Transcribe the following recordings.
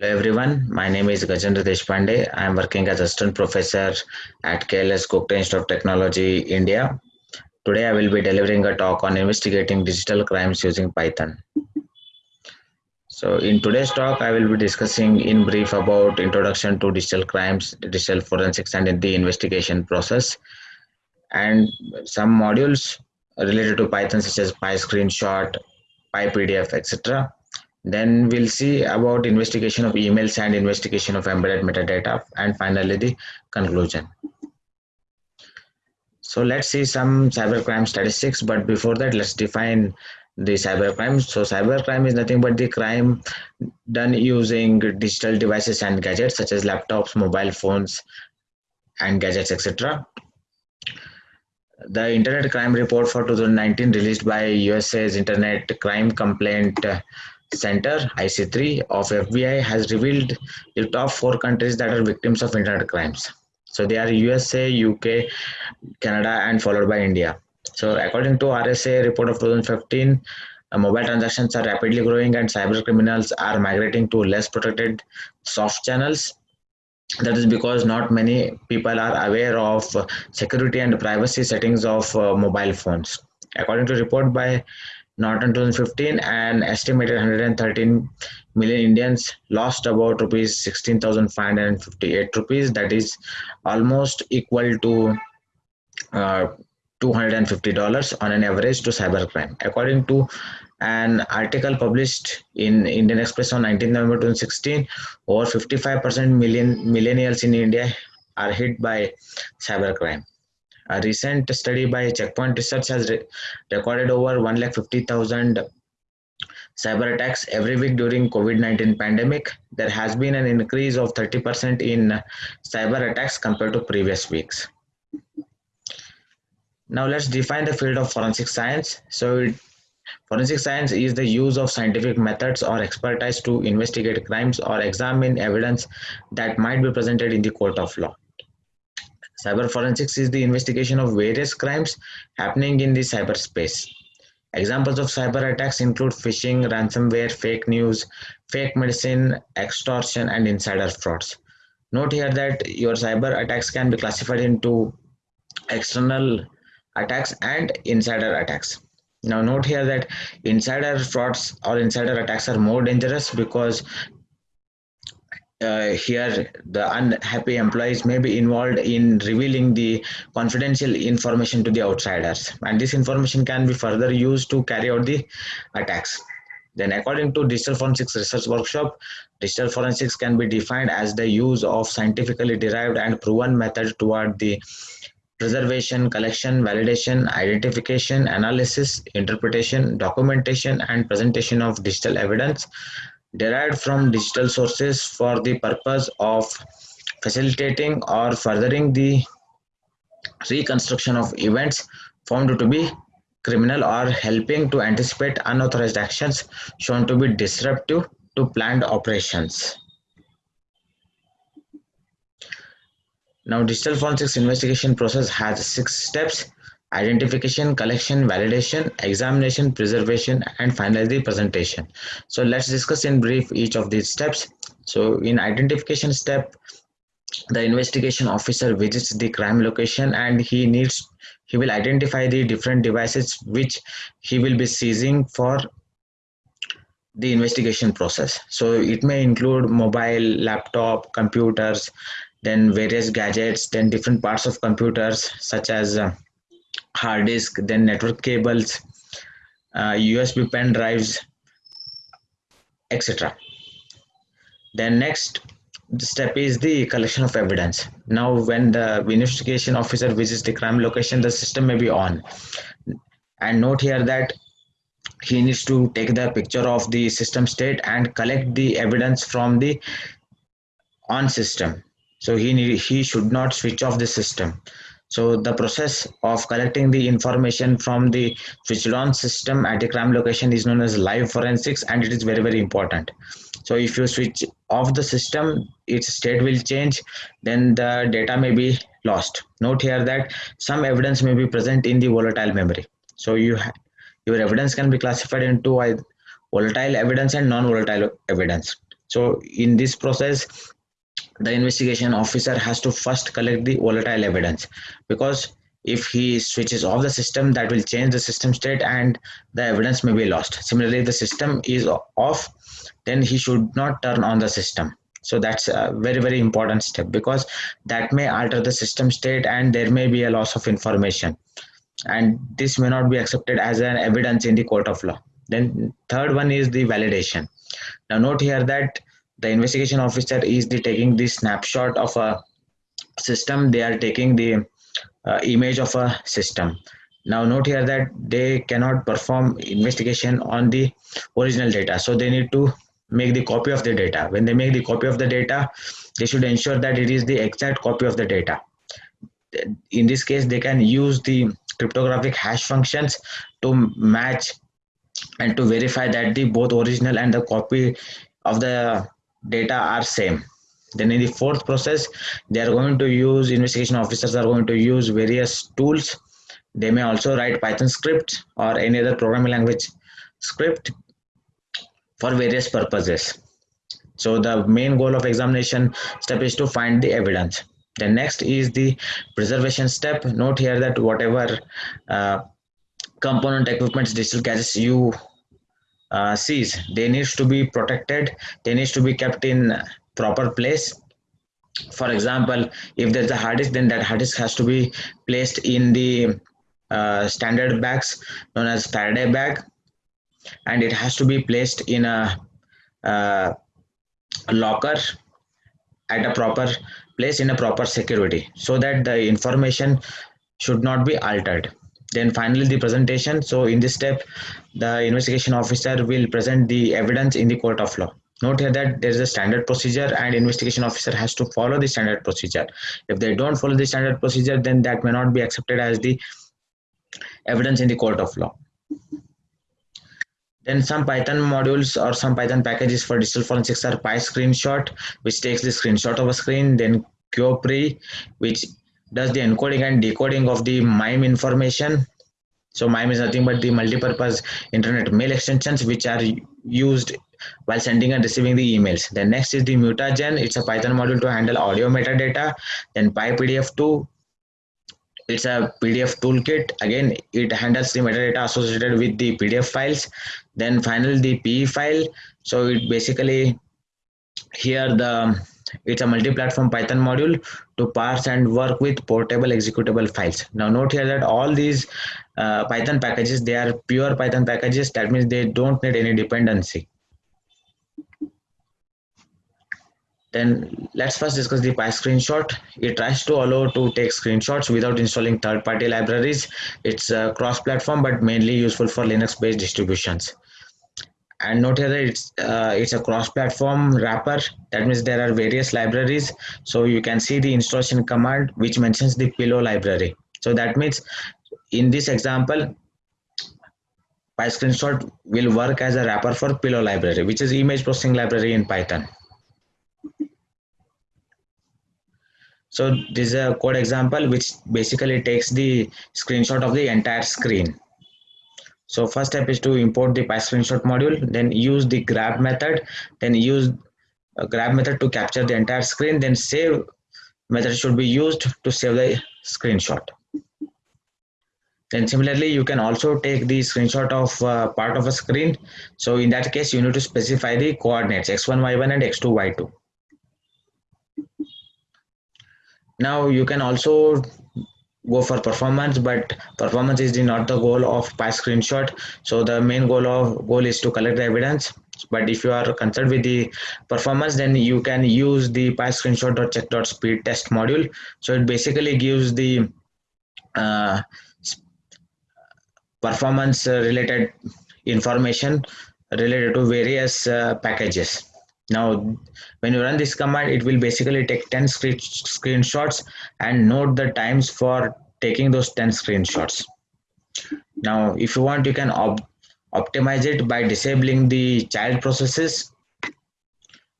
Hello everyone, my name is Gajendra Deshpande. I am working as assistant professor at KLS Gogte Institute of Technology, India. Today I will be delivering a talk on investigating digital crimes using Python. So in today's talk, I will be discussing in brief about introduction to digital crimes, digital forensics and the investigation process and some modules related to Python such as PyScreenshot, PyPDF, etc then we'll see about investigation of emails and investigation of embedded metadata and finally the conclusion. So let's see some cybercrime statistics, but before that, let's define the cybercrime. So cybercrime is nothing but the crime done using digital devices and gadgets such as laptops, mobile phones, and gadgets, etc. The Internet Crime Report for 2019 released by USA's Internet Crime Complaint Center IC3 of FBI has revealed the top four countries that are victims of internet crimes. So they are USA, UK, Canada, and followed by India. So according to RSA report of 2015, uh, mobile transactions are rapidly growing and cyber criminals are migrating to less protected soft channels. That is because not many people are aware of security and privacy settings of uh, mobile phones. According to report by Norton 2015, an estimated 113 million Indians lost about rupees 16,558 rupees. That is almost equal to uh, $250 on an average to cybercrime. According to an article published in Indian Express on 19 November 2016, over 55% million millennials in India are hit by cybercrime. A recent study by Checkpoint Research has re recorded over 1,50,000 cyber attacks every week during COVID-19 pandemic. There has been an increase of 30% in cyber attacks compared to previous weeks. Now let's define the field of forensic science. So Forensic science is the use of scientific methods or expertise to investigate crimes or examine evidence that might be presented in the court of law. Cyber forensics is the investigation of various crimes happening in the cyberspace. Examples of cyber attacks include phishing, ransomware, fake news, fake medicine, extortion, and insider frauds. Note here that your cyber attacks can be classified into external attacks and insider attacks. Now note here that insider frauds or insider attacks are more dangerous because uh, here the unhappy employees may be involved in revealing the confidential information to the outsiders. And this information can be further used to carry out the attacks. Then according to digital forensics research workshop digital forensics can be defined as the use of scientifically derived and proven method toward the preservation collection validation identification analysis interpretation documentation and presentation of digital evidence derived from digital sources for the purpose of facilitating or furthering the reconstruction of events found to be criminal or helping to anticipate unauthorized actions shown to be disruptive to planned operations. Now, digital forensics investigation process has six steps identification, collection, validation, examination, preservation, and finally the presentation. So let's discuss in brief each of these steps. So in identification step, the investigation officer visits the crime location and he needs he will identify the different devices which he will be seizing for the investigation process. So it may include mobile, laptop, computers, then various gadgets, then different parts of computers such as uh, hard disk, then network cables, uh, USB pen drives, etc. Then next step is the collection of evidence. Now when the investigation officer visits the crime location, the system may be on. And note here that he needs to take the picture of the system state and collect the evidence from the on system. So he need, he should not switch off the system. So the process of collecting the information from the switched on system at a crime location is known as live forensics and it is very, very important. So if you switch off the system, its state will change, then the data may be lost. Note here that some evidence may be present in the volatile memory. So you your evidence can be classified into volatile evidence and non-volatile evidence. so in this process the investigation officer has to first collect the volatile evidence. Because if he switches off the system that will change the system state and the evidence may be lost. Similarly if the system is off then he should not turn on the system. So that's a very very important step because that may alter the system state and there may be a loss of information. And this may not be accepted as an evidence in the court of law. Then third one is the validation. Now note here that the investigation officer is the taking the snapshot of a system. They are taking the uh, image of a system. Now note here that they cannot perform investigation on the original data. So they need to make the copy of the data. When they make the copy of the data they should ensure that it is the exact copy of the data. In this case they can use the cryptographic hash functions to match and to verify that the both original and the copy of the data are same. Then in the fourth process they are going to use investigation officers are going to use various tools. They may also write python script or any other programming language script for various purposes. So the main goal of examination step is to find the evidence. The next is the preservation step. Note here that whatever uh, component equipments digital gadgets you uh, seize they needs to be protected. They needs to be kept in proper place. For example if there's a hard disk then that hard disk has to be placed in the uh, standard bags known as Faraday bag. And it has to be placed in a, uh, a locker at a proper place in a proper security so that the information should not be altered then finally the presentation. So in this step the investigation officer will present the evidence in the court of law. Note here that there is a standard procedure and investigation officer has to follow the standard procedure. If they don't follow the standard procedure then that may not be accepted as the evidence in the court of law. Then some Python modules or some Python packages for digital forensics are PyScreenshot, which takes the screenshot of a screen, then quopri, which does the encoding and decoding of the MIME information. So MIME is nothing but the multi-purpose internet mail extensions which are used while sending and receiving the emails. Then next is the Mutagen. It's a Python module to handle audio metadata. Then PyPDF2, it's a pdf toolkit again it handles the metadata associated with the pdf files then finally the pe file so it basically here the it's a multi-platform python module to parse and work with portable executable files now note here that all these uh, python packages they are pure python packages that means they don't need any dependency Then let's first discuss the PyScreenshot. It tries to allow to take screenshots without installing third-party libraries. It's cross-platform but mainly useful for Linux-based distributions. And note here that it's uh, it's a cross-platform wrapper. That means there are various libraries. So you can see the installation command which mentions the pillow library. So that means in this example, PyScreenshot will work as a wrapper for pillow library, which is image processing library in Python. So this is a code example which basically takes the screenshot of the entire screen. So first step is to import the PyScreenshot module, then use the grab method, then use a grab method to capture the entire screen, then save method should be used to save the screenshot. Then similarly, you can also take the screenshot of uh, part of a screen. So in that case, you need to specify the coordinates x1, y1 and x2, y2 now you can also go for performance but performance is not the goal of PyScreenshot so the main goal of goal is to collect the evidence. But if you are concerned with the performance then you can use the PyScreenshot or check dot speed test module. So it basically gives the uh, performance related information related to various uh, packages now, when you run this command, it will basically take 10 screen screenshots and note the times for taking those 10 screenshots. Now, if you want, you can op optimize it by disabling the child processes.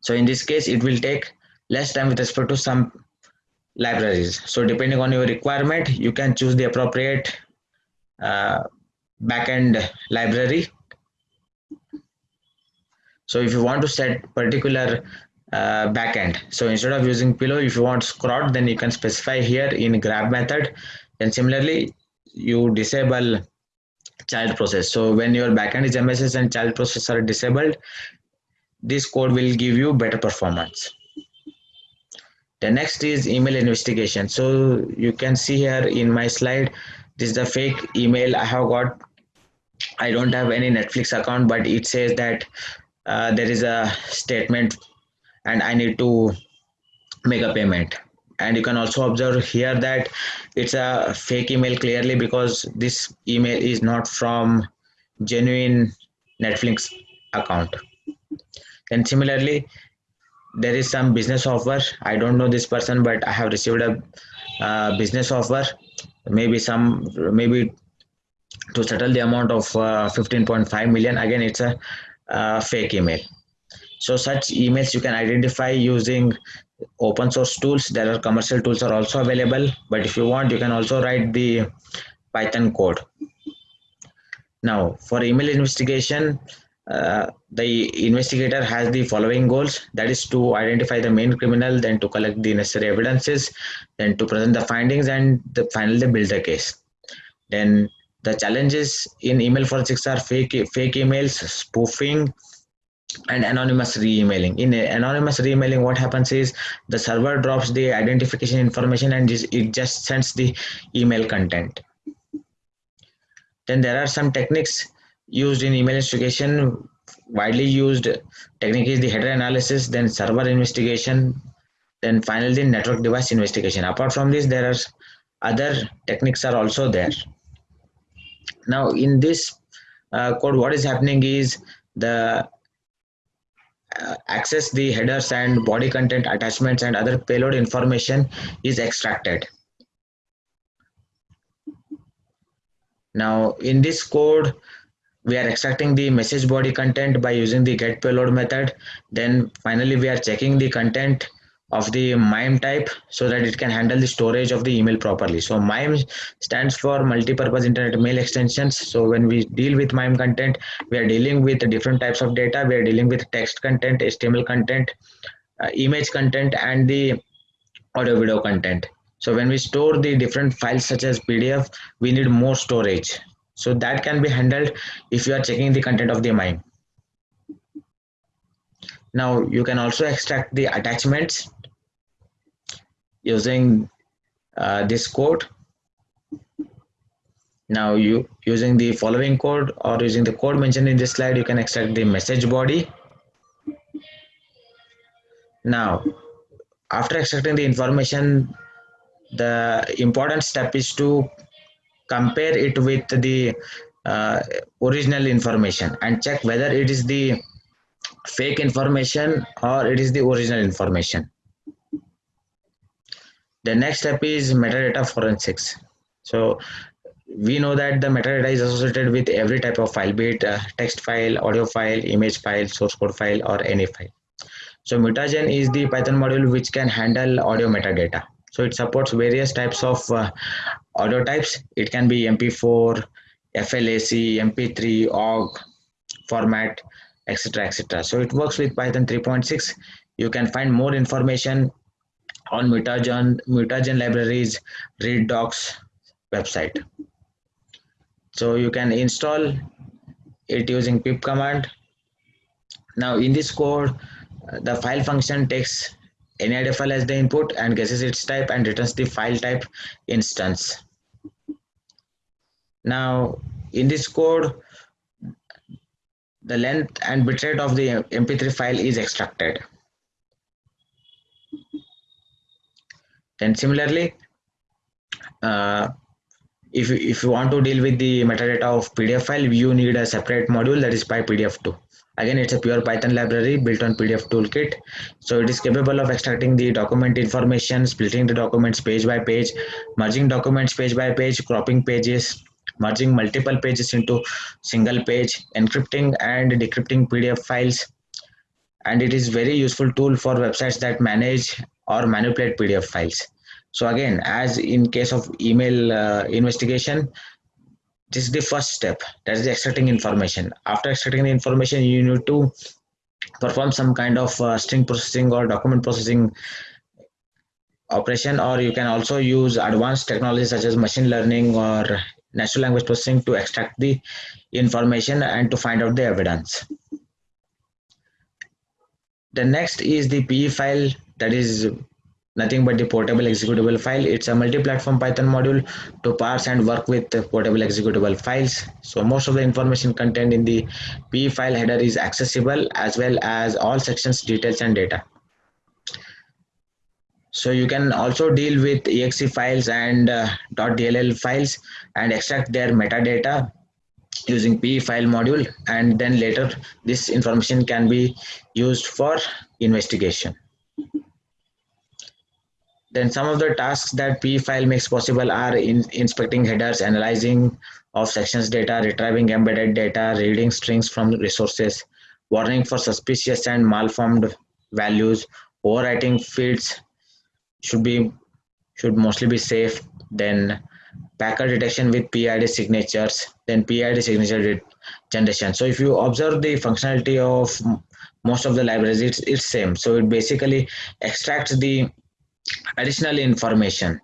So in this case, it will take less time with respect to some libraries. So depending on your requirement, you can choose the appropriate uh, backend library so if you want to set particular uh, backend so instead of using pillow if you want scrot then you can specify here in grab method. And similarly you disable child process. So when your backend is mss and child process are disabled this code will give you better performance. The next is email investigation. So you can see here in my slide this is the fake email. I have got i don't have any netflix account but it says that uh, there is a statement and i need to make a payment. And you can also observe here that it's a fake email clearly because this email is not from genuine netflix account. And similarly there is some business offer. I don't know this person but i have received a uh, business offer. Maybe some maybe to settle the amount of uh, 15.5 million. Again it's a uh, fake email so such emails you can identify using open source tools. There are commercial tools are also available but if you want you can also write the python code. Now for email investigation uh, the investigator has the following goals. That is to identify the main criminal then to collect the necessary evidences then to present the findings and the, finally build the case. Then the challenges in email forensics are fake fake emails spoofing and anonymous re-emailing. In anonymous re-emailing what happens is the server drops the identification information and it just sends the email content. Then there are some techniques used in email investigation. Widely used technique is the header analysis then server investigation then finally network device investigation. Apart from this there are other techniques are also there now in this uh, code what is happening is the uh, access the headers and body content attachments and other payload information is extracted. Now in this code we are extracting the message body content by using the get payload method. Then finally we are checking the content of the MIME type so that it can handle the storage of the email properly. So MIME stands for multi-purpose internet mail extensions. So when we deal with MIME content, we are dealing with different types of data. We are dealing with text content, HTML content, uh, image content, and the audio video content. So when we store the different files such as PDF, we need more storage. So that can be handled if you are checking the content of the MIME. Now you can also extract the attachments using uh, this code. Now you using the following code or using the code mentioned in this slide, you can extract the message body. Now, after extracting the information, the important step is to compare it with the uh, original information and check whether it is the fake information or it is the original information? The next step is metadata forensics. So we know that the metadata is associated with every type of file be it text file audio file image file source code file or any file. So mutagen is the python module which can handle audio metadata. So it supports various types of uh, audio types. It can be mp4 flac mp3 ogg format etc etc so it works with python 3.6 you can find more information on mutagen mutagen libraries read docs website. So you can install it using pip command. Now in this code the file function takes any idea file as the input and guesses its type and returns the file type instance. Now in this code the length and bitrate of the mp3 file is extracted. Then similarly uh, if, if you want to deal with the metadata of pdf file you need a separate module that is pypdf2 again it's a pure python library built on pdf toolkit. So it is capable of extracting the document information splitting the documents page by page merging documents page by page cropping pages merging multiple pages into single page encrypting and decrypting pdf files. And it is very useful tool for websites that manage or manipulate pdf files. So again as in case of email uh, investigation this is the first step. That is extracting information. After extracting the information you need to perform some kind of uh, string processing or document processing operation or you can also use advanced technologies such as machine learning or natural language processing to extract the information and to find out the evidence the next is the PE file that is nothing but the portable executable file. It's a multi-platform Python module to parse and work with portable executable files. So most of the information contained in the PE file header is accessible as well as all sections, details and data. So you can also deal with exe files and uh, .dll files and extract their metadata using PE file module and then later this information can be used for investigation. Then some of the tasks that PE file makes possible are in inspecting headers, analyzing of sections data, retrieving embedded data, reading strings from resources, warning for suspicious and malformed values, overwriting fields should be should mostly be safe. Then packer detection with PEiD signatures, then PEiD signature generation. So if you observe the functionality of most of the libraries, it's, it's same. So it basically extracts the additional information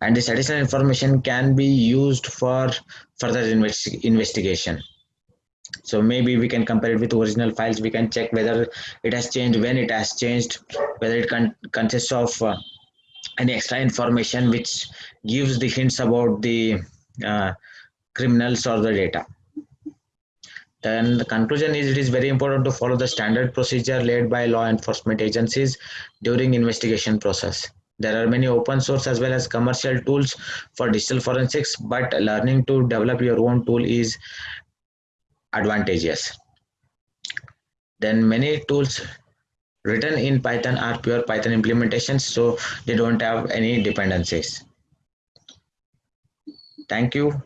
and this additional information can be used for further investi investigation. So maybe we can compare it with original files. We can check whether it has changed, when it has changed, whether it con consists of uh, any extra information which gives the hints about the uh, criminals or the data. Then the conclusion is it is very important to follow the standard procedure laid by law enforcement agencies during investigation process. There are many open source as well as commercial tools for digital forensics, but learning to develop your own tool is advantageous. Then many tools written in Python are pure Python implementations, so they don't have any dependencies. Thank you.